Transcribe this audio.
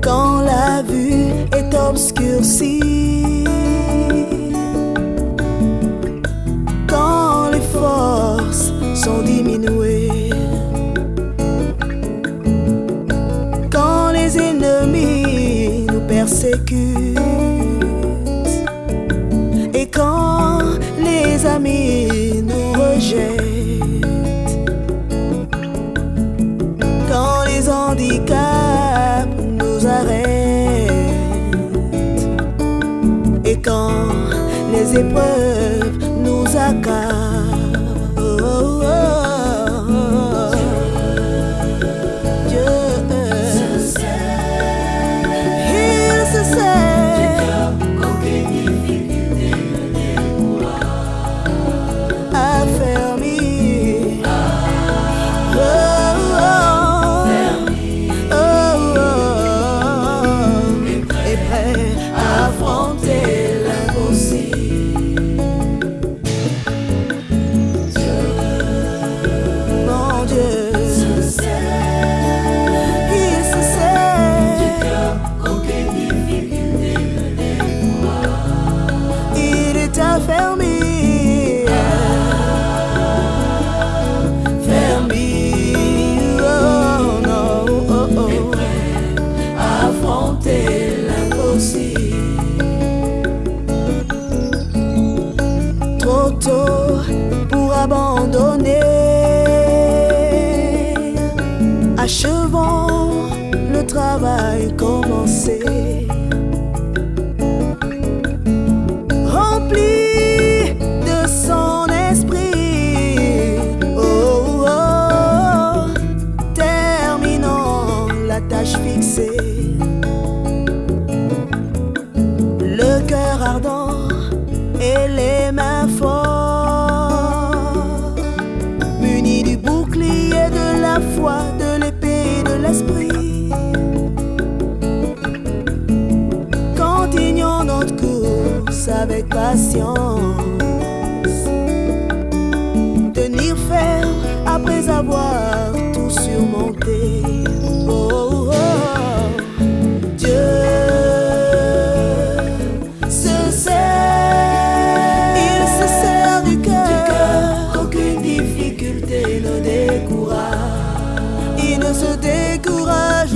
Quand la vue est obscurcie, quand les forces sont diminuées, quand les ennemis nous persécutent, et quand les amis nous rejettent, épreuves Trop tôt pour abandonner. Achevons le travail commencé. rempli de son esprit. Oh, oh, oh. terminons la tâche fixée. Avec patience. Tenir ferme après avoir tout surmonté. Oh, oh, oh. Dieu se sert, il se sert du cœur. Aucune difficulté ne décourage. Il ne se décourage